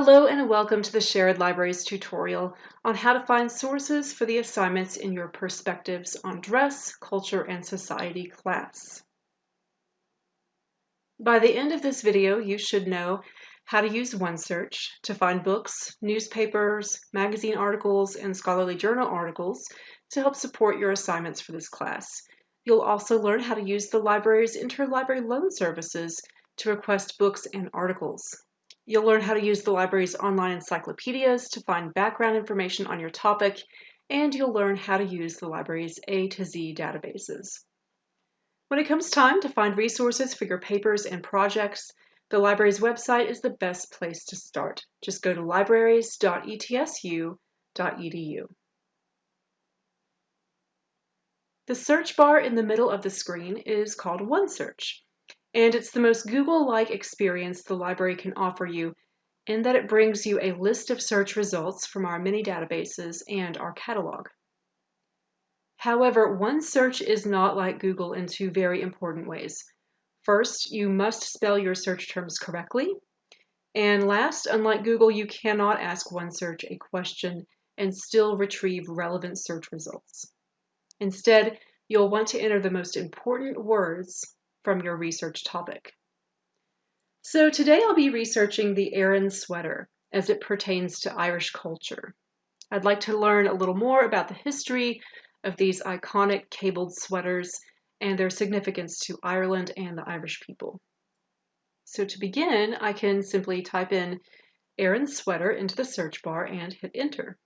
Hello and welcome to the Shared Libraries tutorial on how to find sources for the assignments in your Perspectives on Dress, Culture, and Society class. By the end of this video, you should know how to use OneSearch to find books, newspapers, magazine articles, and scholarly journal articles to help support your assignments for this class. You'll also learn how to use the library's interlibrary loan services to request books and articles. You'll learn how to use the library's online encyclopedias to find background information on your topic, and you'll learn how to use the library's A to Z databases. When it comes time to find resources for your papers and projects, the library's website is the best place to start. Just go to libraries.etsu.edu. The search bar in the middle of the screen is called OneSearch, and it's the most Google-like experience the library can offer you in that it brings you a list of search results from our many databases and our catalog. However, OneSearch is not like Google in two very important ways. First, you must spell your search terms correctly. And last, unlike Google, you cannot ask OneSearch a question and still retrieve relevant search results. Instead, you'll want to enter the most important words from your research topic. So today I'll be researching the Aran sweater as it pertains to Irish culture. I'd like to learn a little more about the history of these iconic cabled sweaters and their significance to Ireland and the Irish people. So to begin, I can simply type in Aran sweater into the search bar and hit enter.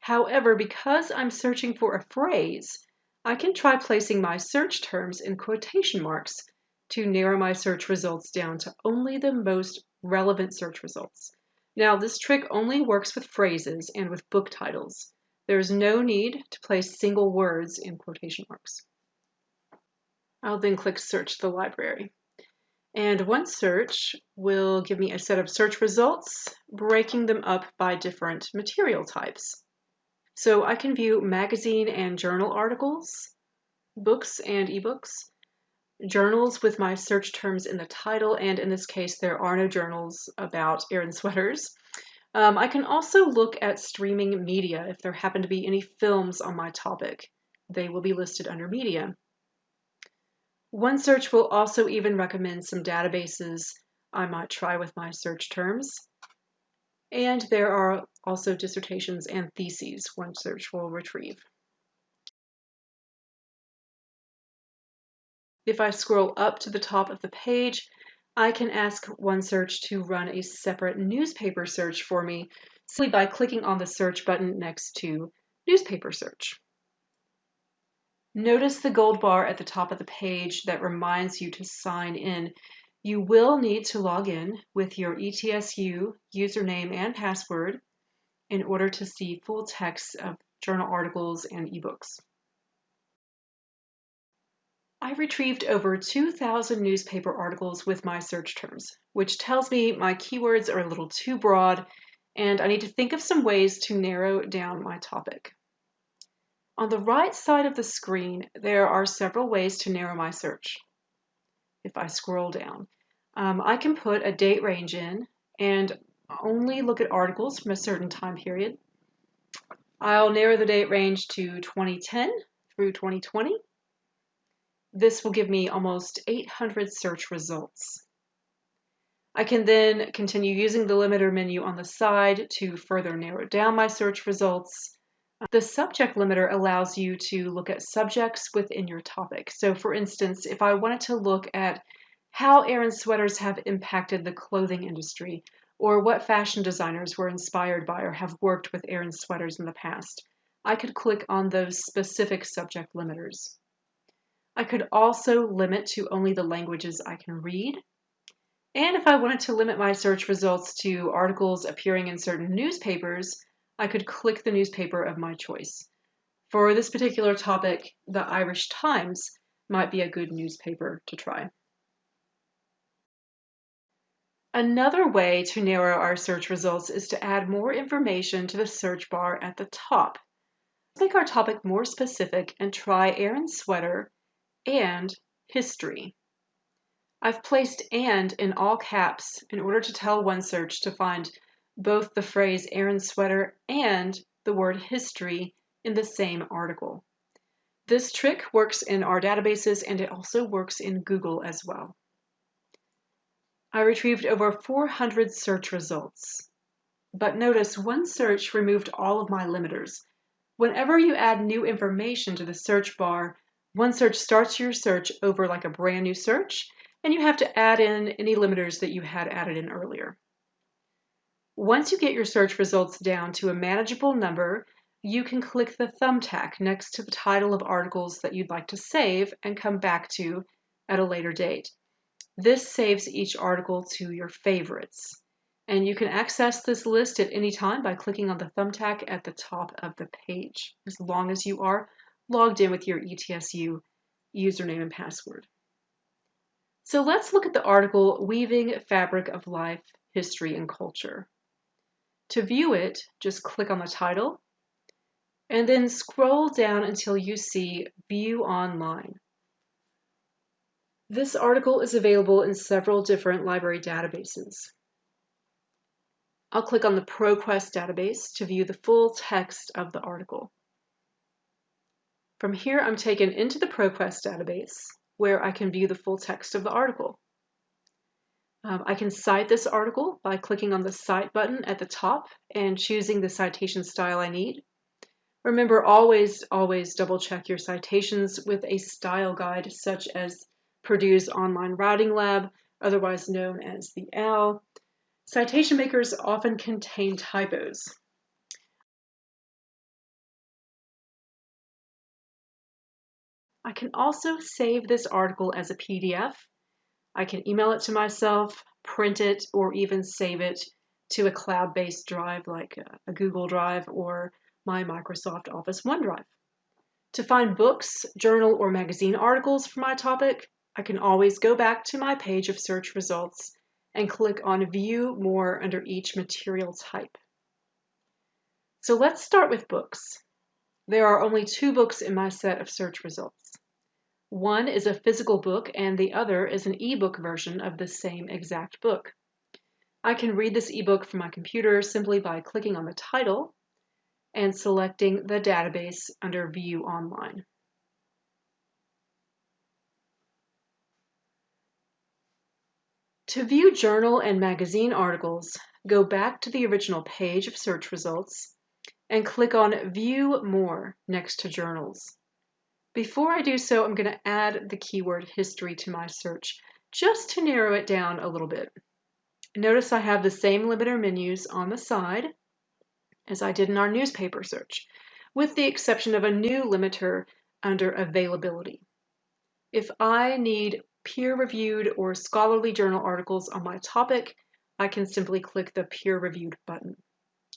However, because I'm searching for a phrase, I can try placing my search terms in quotation marks to narrow my search results down to only the most relevant search results. Now, this trick only works with phrases and with book titles. There is no need to place single words in quotation marks. I'll then click Search the Library. And OneSearch will give me a set of search results, breaking them up by different material types. So I can view magazine and journal articles, books and ebooks, journals with my search terms in the title, and in this case, there are no journals about Aran sweaters, um, I can also look at streaming media if there happen to be any films on my topic. They will be listed under media. OneSearch will also even recommend some databases I might try with my search terms. And there are also dissertations and theses OneSearch will retrieve. If I scroll up to the top of the page, I can ask OneSearch to run a separate newspaper search for me simply by clicking on the search button next to newspaper search. Notice the gold bar at the top of the page that reminds you to sign in. You will need to log in with your ETSU username and password in order to see full text of journal articles and ebooks. I retrieved over 2,000 newspaper articles with my search terms, which tells me my keywords are a little too broad and I need to think of some ways to narrow down my topic. On the right side of the screen, there are several ways to narrow my search. If I scroll down, um, I can put a date range in and only look at articles from a certain time period. I'll narrow the date range to 2010 through 2020 this will give me almost 800 search results. I can then continue using the limiter menu on the side to further narrow down my search results. The subject limiter allows you to look at subjects within your topic. So for instance, if I wanted to look at how Aran sweaters have impacted the clothing industry, or what fashion designers were inspired by or have worked with Aran sweaters in the past, I could click on those specific subject limiters. I could also limit to only the languages I can read. And if I wanted to limit my search results to articles appearing in certain newspapers, I could click the newspaper of my choice. For this particular topic, the Irish Times might be a good newspaper to try. Another way to narrow our search results is to add more information to the search bar at the top. Let's make our topic more specific and try Aran sweater and history. I've placed and in all caps in order to tell OneSearch to find both the phrase Aran sweater and the word history in the same article. This trick works in our databases and it also works in Google as well. I retrieved over 400 search results. But notice OneSearch removed all of my limiters. Whenever you add new information to the search bar, OneSearch starts your search over like a brand new search, and you have to add in any limiters that you had added in earlier. Once you get your search results down to a manageable number, you can click the thumbtack next to the title of articles that you'd like to save and come back to at a later date. This saves each article to your favorites. And you can access this list at any time by clicking on the thumbtack at the top of the page, as long as you are logged in with your ETSU username and password. So let's look at the article Weaving Fabric of Life, History, and Culture. To view it, just click on the title and then scroll down until you see View Online. This article is available in several different library databases. I'll click on the ProQuest database to view the full text of the article. From here, I'm taken into the ProQuest database where I can view the full text of the article. Um, I can cite this article by clicking on the Cite button at the top and choosing the citation style I need. Remember, always, always double check your citations with a style guide such as Purdue's Online Writing Lab, otherwise known as the OWL. Citation makers often contain typos. I can also save this article as a PDF. I can email it to myself, print it, or even save it to a cloud-based drive like a Google Drive or my Microsoft Office OneDrive. To find books, journal, or magazine articles for my topic, I can always go back to my page of search results and click on View More under each material type. So let's start with books. There are only two books in my set of search results. One is a physical book and the other is an ebook version of the same exact book. I can read this ebook from my computer simply by clicking on the title and selecting the database under View Online. To view journal and magazine articles, go back to the original page of search results and click on View More next to journals. Before I do so, I'm going to add the keyword history to my search just to narrow it down a little bit. Notice I have the same limiter menus on the side as I did in our newspaper search, with the exception of a new limiter under availability. If I need peer-reviewed or scholarly journal articles on my topic, I can simply click the peer-reviewed button.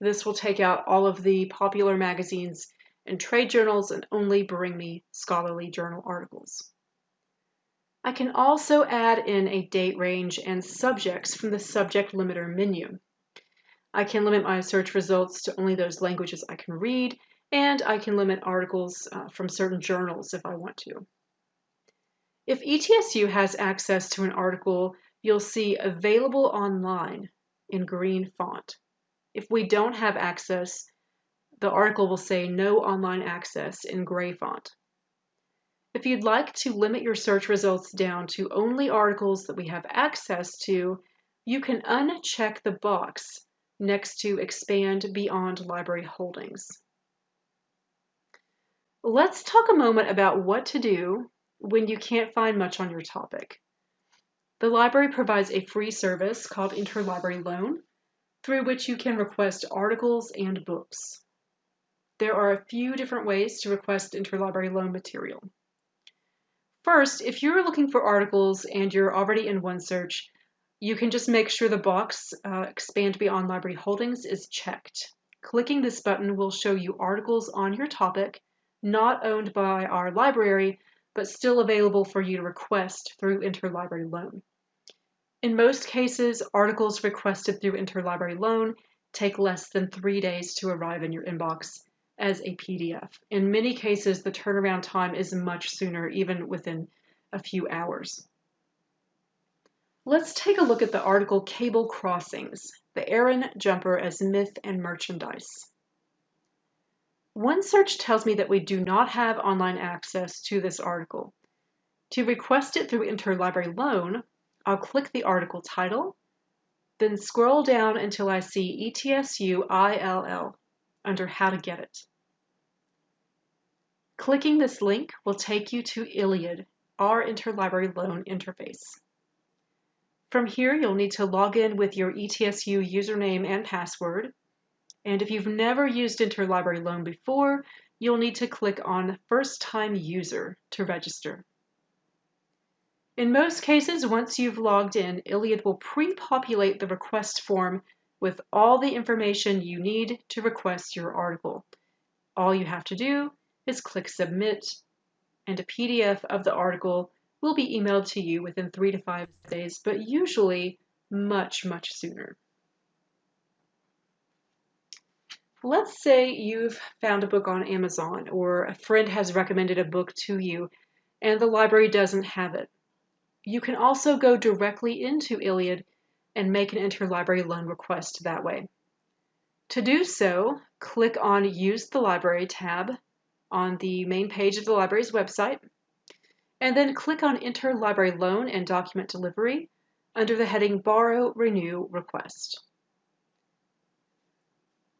This will take out all of the popular magazines and trade journals and only bring me scholarly journal articles. I can also add in a date range and subjects from the subject limiter menu. I can limit my search results to only those languages I can read, and I can limit articles uh, from certain journals if I want to. If ETSU has access to an article, you'll see available online in green font. If we don't have access, the article will say no online access in gray font. If you'd like to limit your search results down to only articles that we have access to, you can uncheck the box next to expand beyond library holdings. Let's talk a moment about what to do when you can't find much on your topic. The library provides a free service called Interlibrary Loan, through which you can request articles and books. There are a few different ways to request interlibrary loan material. First, if you're looking for articles and you're already in OneSearch, you can just make sure the box uh, Expand Beyond Library Holdings is checked. Clicking this button will show you articles on your topic not owned by our library, but still available for you to request through Interlibrary Loan. In most cases, articles requested through Interlibrary Loan take less than three days to arrive in your inbox as a PDF. In many cases, the turnaround time is much sooner, even within a few hours. Let's take a look at the article Cable Crossings, the Aran Jumper as Myth and Merchandise. OneSearch tells me that we do not have online access to this article. To request it through Interlibrary Loan, I'll click the article title, then scroll down until I see ETSU ILL under How to Get It. Clicking this link will take you to ILLiad, our interlibrary loan interface. From here, you'll need to log in with your ETSU username and password. And if you've never used Interlibrary Loan before, you'll need to click on First Time User to register. In most cases, once you've logged in, ILLiad will pre-populate the request form with all the information you need to request your article. All you have to do is click Submit, and a PDF of the article will be emailed to you within three to five days, but usually much, much sooner. Let's say you've found a book on Amazon or a friend has recommended a book to you and the library doesn't have it. You can also go directly into ILLiad and make an interlibrary loan request that way. To do so, click on Use the Library tab on the main page of the library's website and then click on Interlibrary Loan and Document Delivery under the heading Borrow Renew Request.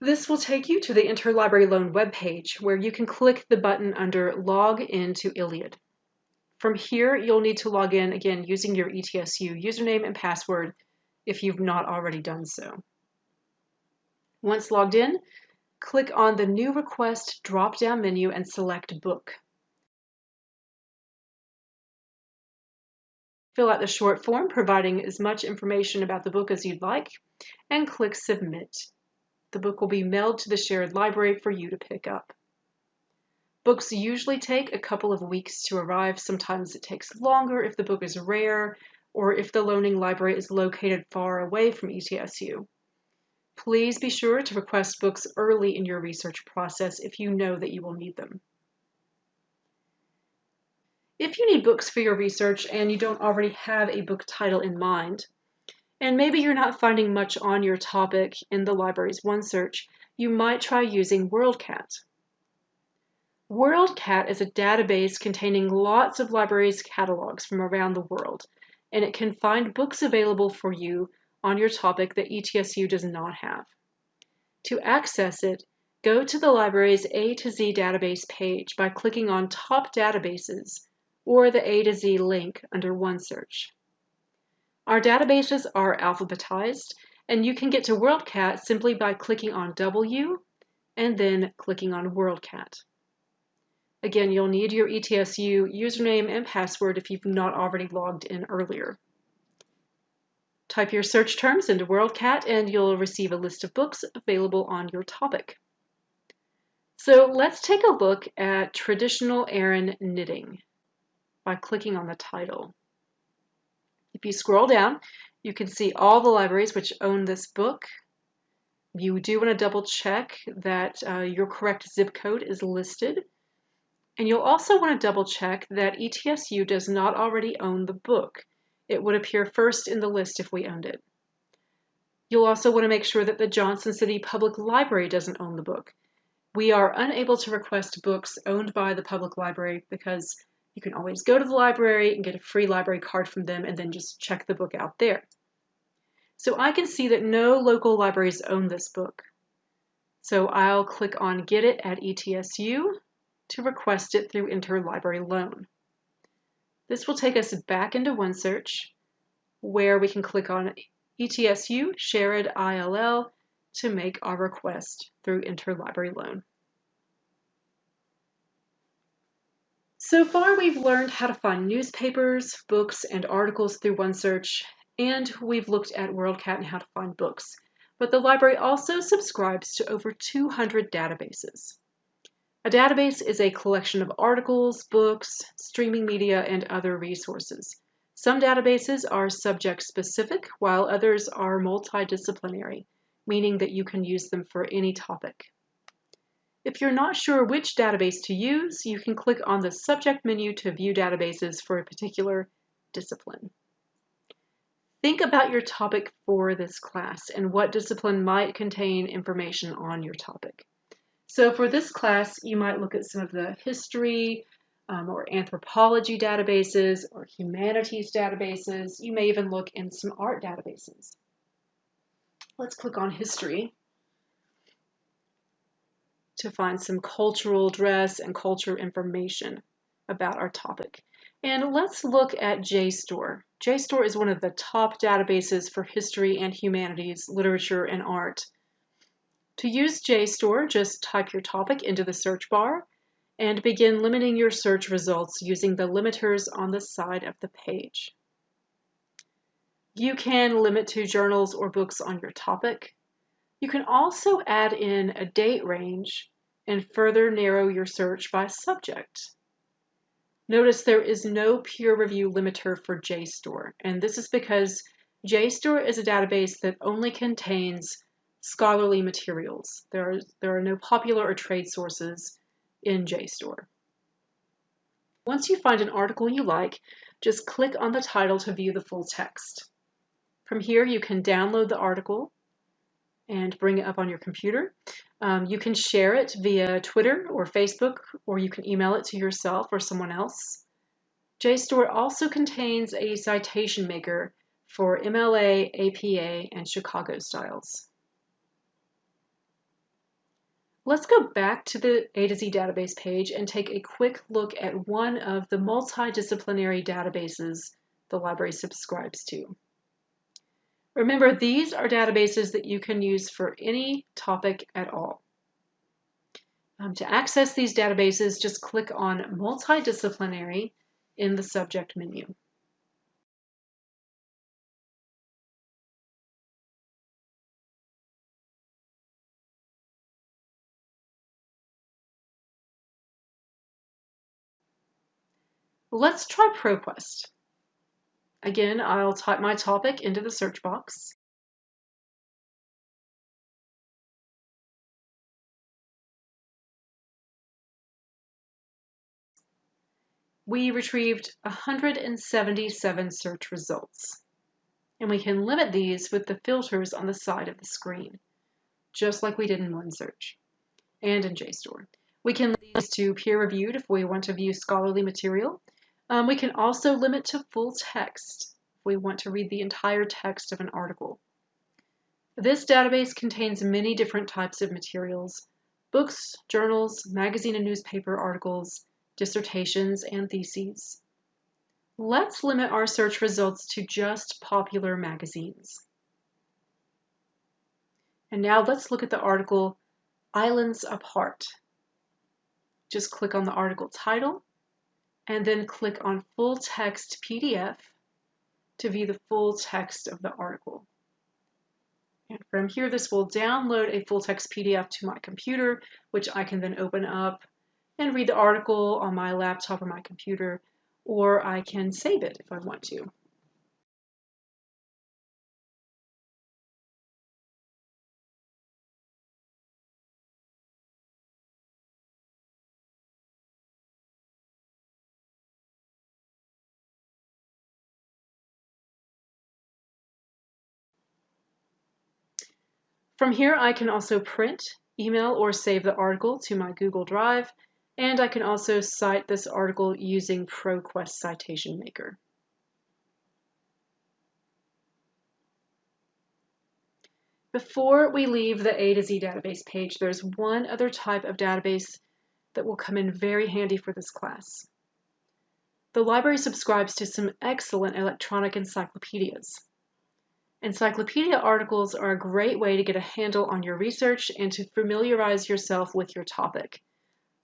This will take you to the Interlibrary Loan webpage where you can click the button under Log in to ILLiad. From here, you'll need to log in again using your ETSU username and password if you've not already done so. Once logged in, click on the New Request drop-down menu and select Book. Fill out the short form providing as much information about the book as you'd like, and click Submit. The book will be mailed to the shared library for you to pick up. Books usually take a couple of weeks to arrive. Sometimes it takes longer if the book is rare or if the loaning library is located far away from ETSU. Please be sure to request books early in your research process if you know that you will need them. If you need books for your research and you don't already have a book title in mind, and maybe you're not finding much on your topic in the library's OneSearch, you might try using WorldCat. WorldCat is a database containing lots of libraries' catalogs from around the world, and it can find books available for you on your topic that ETSU does not have. To access it, go to the library's A to Z database page by clicking on Top Databases or the A to Z link under OneSearch. Our databases are alphabetized, and you can get to WorldCat simply by clicking on W and then clicking on WorldCat. Again, you'll need your ETSU username and password if you've not already logged in earlier. Type your search terms into WorldCat and you'll receive a list of books available on your topic. So let's take a look at traditional Aran knitting by clicking on the title. If you scroll down, you can see all the libraries which own this book. You do want to double check that uh, your correct zip code is listed. And you'll also want to double check that ETSU does not already own the book. It would appear first in the list if we owned it. You'll also want to make sure that the Johnson City Public Library doesn't own the book. We are unable to request books owned by the public library because you can always go to the library and get a free library card from them and then just check the book out there. So I can see that no local libraries own this book. So I'll click on Get It at ETSU to request it through Interlibrary Loan. This will take us back into OneSearch where we can click on ETSU Shared ILL to make our request through Interlibrary Loan. So far, we've learned how to find newspapers, books, and articles through OneSearch, and we've looked at WorldCat and how to find books. But the library also subscribes to over 200 databases. A database is a collection of articles, books, streaming media, and other resources. Some databases are subject specific, while others are multidisciplinary, meaning that you can use them for any topic. If you're not sure which database to use, you can click on the subject menu to view databases for a particular discipline. think about your topic for this class and what discipline might contain information on your topic. So for this class, you might look at some of the history um, or anthropology databases or humanities databases. You may even look in some art databases. Let's click on history to find some cultural dress and culture information about our topic. And let's look at JSTOR. JSTOR is one of the top databases for history and humanities, literature, and art. To use JSTOR, just type your topic into the search bar and begin limiting your search results using the limiters on the side of the page. You can limit to journals or books on your topic. You can also add in a date range and further narrow your search by subject. Notice there is no peer review limiter for JSTOR, and this is because JSTOR is a database that only contains scholarly materials. There are, there are no popular or trade sources in JSTOR. Once you find an article you like, just click on the title to view the full text. From here, you can download the article and bring it up on your computer. Um, you can share it via Twitter or Facebook, or you can email it to yourself or someone else. JSTOR also contains a citation maker for MLA, APA, and Chicago styles. Let's go back to the A to Z database page and take a quick look at one of the multidisciplinary databases the library subscribes to. Remember, these are databases that you can use for any topic at all. Um, to access these databases, just click on Multidisciplinary in the subject menu. Let's try ProQuest. Again, I'll type my topic into the search box. We retrieved 177 search results. And we can limit these with the filters on the side of the screen, just like we did in OneSearch and in JSTOR. We can these to peer-reviewed if we want to view scholarly material, um, we can also limit to full text if we want to read the entire text of an article. This database contains many different types of materials, books, journals, magazine and newspaper articles, dissertations, and theses. Let's limit our search results to just popular magazines. And now let's look at the article Islands Apart. Just click on the article title and then click on Full Text PDF to view the full text of the article. And from here, this will download a full text PDF to my computer, which I can then open up and read the article on my laptop or my computer, or I can save it if I want to. From here, I can also print, email, or save the article to my Google Drive, and I can also cite this article using ProQuest Citation Maker. Before we leave the A to Z database page, there's one other type of database that will come in very handy for this class. The library subscribes to some excellent electronic encyclopedias. Encyclopedia articles are a great way to get a handle on your research and to familiarize yourself with your topic.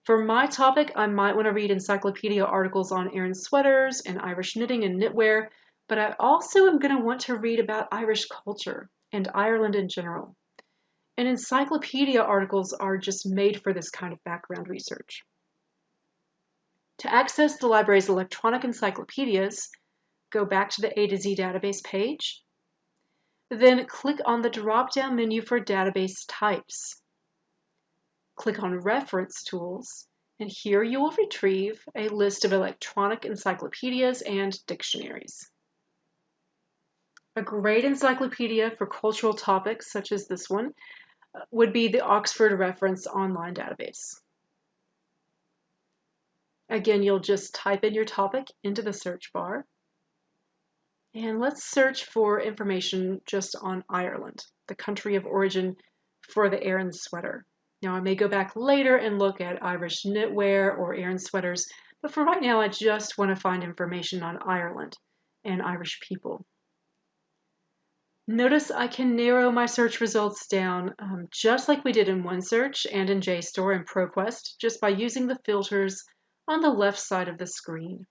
For my topic, I might want to read encyclopedia articles on Aran sweaters and Irish knitting and knitwear, but I also am going to want to read about Irish culture and Ireland in general. And encyclopedia articles are just made for this kind of background research. To access the library's electronic encyclopedias, go back to the A to Z database page then click on the drop-down menu for database types. Click on Reference Tools, and here you will retrieve a list of electronic encyclopedias and dictionaries. A great encyclopedia for cultural topics, such as this one, uh, would be the Oxford Reference Online Database. Again, you'll just type in your topic into the search bar. And let's search for information just on Ireland, the country of origin for the Aran sweater. Now I may go back later and look at Irish knitwear or Aran sweaters, but for right now I just want to find information on Ireland and Irish people. Notice I can narrow my search results down um, just like we did in OneSearch and in JSTOR and ProQuest just by using the filters on the left side of the screen.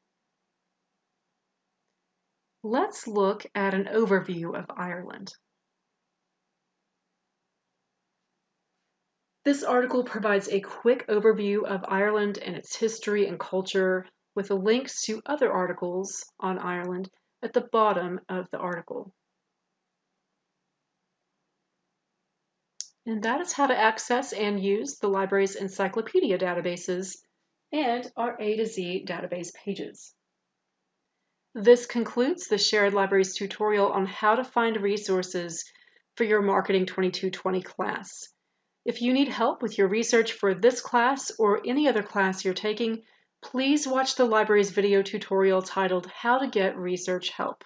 Let's look at an overview of Ireland. This article provides a quick overview of Ireland and its history and culture with links to other articles on Ireland at the bottom of the article. And that is how to access and use the library's encyclopedia databases and our A to Z database pages. This concludes the Shared Libraries tutorial on how to find resources for your Marketing 2220 class. If you need help with your research for this class or any other class you're taking, please watch the library's video tutorial titled How to Get Research Help.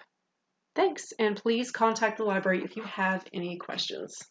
Thanks, and please contact the library if you have any questions.